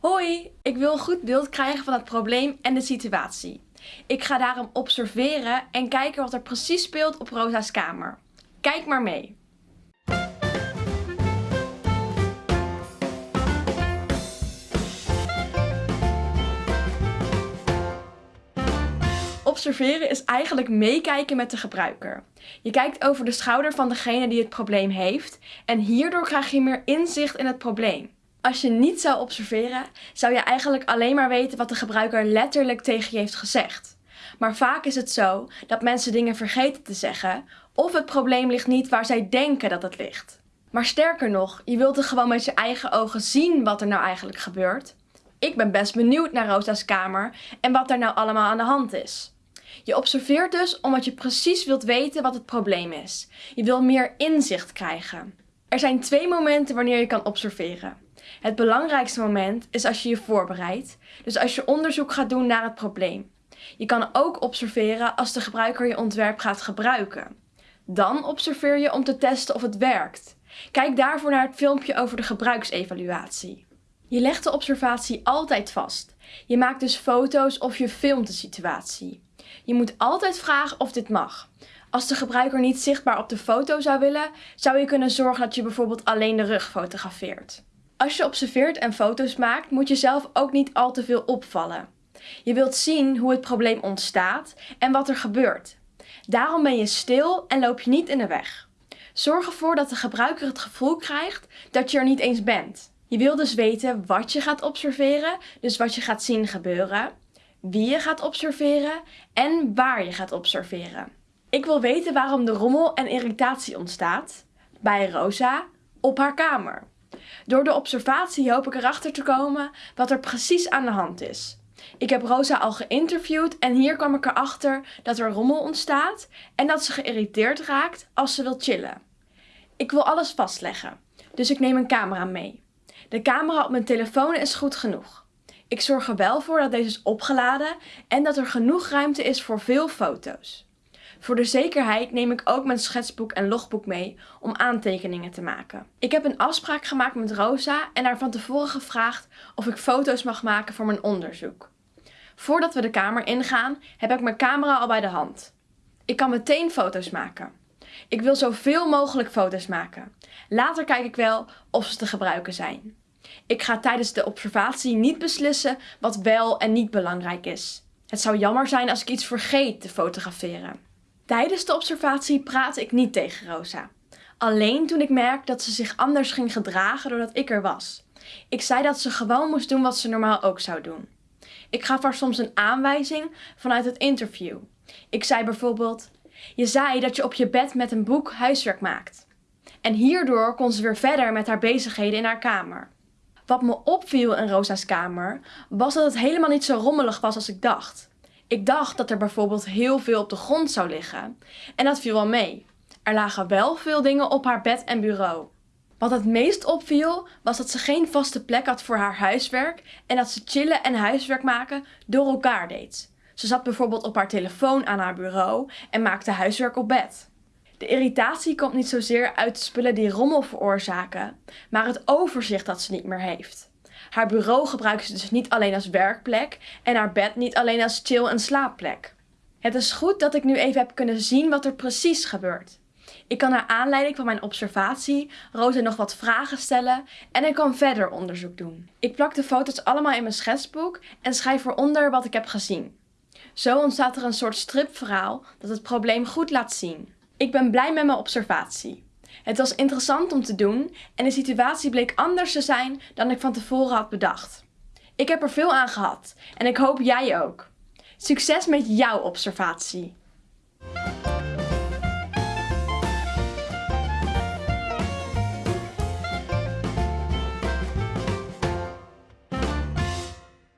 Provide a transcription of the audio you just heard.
Hoi, ik wil een goed beeld krijgen van het probleem en de situatie. Ik ga daarom observeren en kijken wat er precies speelt op Rosa's kamer. Kijk maar mee. Observeren is eigenlijk meekijken met de gebruiker. Je kijkt over de schouder van degene die het probleem heeft en hierdoor krijg je meer inzicht in het probleem. Als je niet zou observeren, zou je eigenlijk alleen maar weten wat de gebruiker letterlijk tegen je heeft gezegd. Maar vaak is het zo dat mensen dingen vergeten te zeggen of het probleem ligt niet waar zij denken dat het ligt. Maar sterker nog, je wilt er gewoon met je eigen ogen zien wat er nou eigenlijk gebeurt. Ik ben best benieuwd naar Rosa's kamer en wat daar nou allemaal aan de hand is. Je observeert dus omdat je precies wilt weten wat het probleem is. Je wil meer inzicht krijgen. Er zijn twee momenten wanneer je kan observeren. Het belangrijkste moment is als je je voorbereidt, dus als je onderzoek gaat doen naar het probleem. Je kan ook observeren als de gebruiker je ontwerp gaat gebruiken. Dan observeer je om te testen of het werkt. Kijk daarvoor naar het filmpje over de gebruiksevaluatie. Je legt de observatie altijd vast. Je maakt dus foto's of je filmt de situatie. Je moet altijd vragen of dit mag. Als de gebruiker niet zichtbaar op de foto zou willen, zou je kunnen zorgen dat je bijvoorbeeld alleen de rug fotografeert. Als je observeert en foto's maakt, moet je zelf ook niet al te veel opvallen. Je wilt zien hoe het probleem ontstaat en wat er gebeurt. Daarom ben je stil en loop je niet in de weg. Zorg ervoor dat de gebruiker het gevoel krijgt dat je er niet eens bent. Je wil dus weten wat je gaat observeren, dus wat je gaat zien gebeuren, wie je gaat observeren en waar je gaat observeren. Ik wil weten waarom de rommel en irritatie ontstaat bij Rosa op haar kamer. Door de observatie hoop ik erachter te komen wat er precies aan de hand is. Ik heb Rosa al geïnterviewd en hier kwam ik erachter dat er rommel ontstaat en dat ze geïrriteerd raakt als ze wil chillen. Ik wil alles vastleggen, dus ik neem een camera mee. De camera op mijn telefoon is goed genoeg. Ik zorg er wel voor dat deze is opgeladen en dat er genoeg ruimte is voor veel foto's. Voor de zekerheid neem ik ook mijn schetsboek en logboek mee om aantekeningen te maken. Ik heb een afspraak gemaakt met Rosa en haar van tevoren gevraagd of ik foto's mag maken voor mijn onderzoek. Voordat we de kamer ingaan heb ik mijn camera al bij de hand. Ik kan meteen foto's maken. Ik wil zoveel mogelijk foto's maken. Later kijk ik wel of ze te gebruiken zijn. Ik ga tijdens de observatie niet beslissen wat wel en niet belangrijk is. Het zou jammer zijn als ik iets vergeet te fotograferen. Tijdens de observatie praatte ik niet tegen Rosa. Alleen toen ik merkte dat ze zich anders ging gedragen doordat ik er was. Ik zei dat ze gewoon moest doen wat ze normaal ook zou doen. Ik gaf haar soms een aanwijzing vanuit het interview. Ik zei bijvoorbeeld, je zei dat je op je bed met een boek huiswerk maakt. En hierdoor kon ze weer verder met haar bezigheden in haar kamer. Wat me opviel in Rosa's kamer was dat het helemaal niet zo rommelig was als ik dacht. Ik dacht dat er bijvoorbeeld heel veel op de grond zou liggen en dat viel wel mee. Er lagen wel veel dingen op haar bed en bureau. Wat het meest opviel was dat ze geen vaste plek had voor haar huiswerk en dat ze chillen en huiswerk maken door elkaar deed. Ze zat bijvoorbeeld op haar telefoon aan haar bureau en maakte huiswerk op bed. De irritatie komt niet zozeer uit de spullen die rommel veroorzaken, maar het overzicht dat ze niet meer heeft. Haar bureau gebruikt ze dus niet alleen als werkplek en haar bed niet alleen als chill- en slaapplek. Het is goed dat ik nu even heb kunnen zien wat er precies gebeurt. Ik kan naar aanleiding van mijn observatie Rosa nog wat vragen stellen en ik kan verder onderzoek doen. Ik plak de foto's allemaal in mijn schetsboek en schrijf eronder wat ik heb gezien. Zo ontstaat er een soort stripverhaal dat het probleem goed laat zien. Ik ben blij met mijn observatie. Het was interessant om te doen en de situatie bleek anders te zijn dan ik van tevoren had bedacht. Ik heb er veel aan gehad en ik hoop jij ook. Succes met jouw observatie!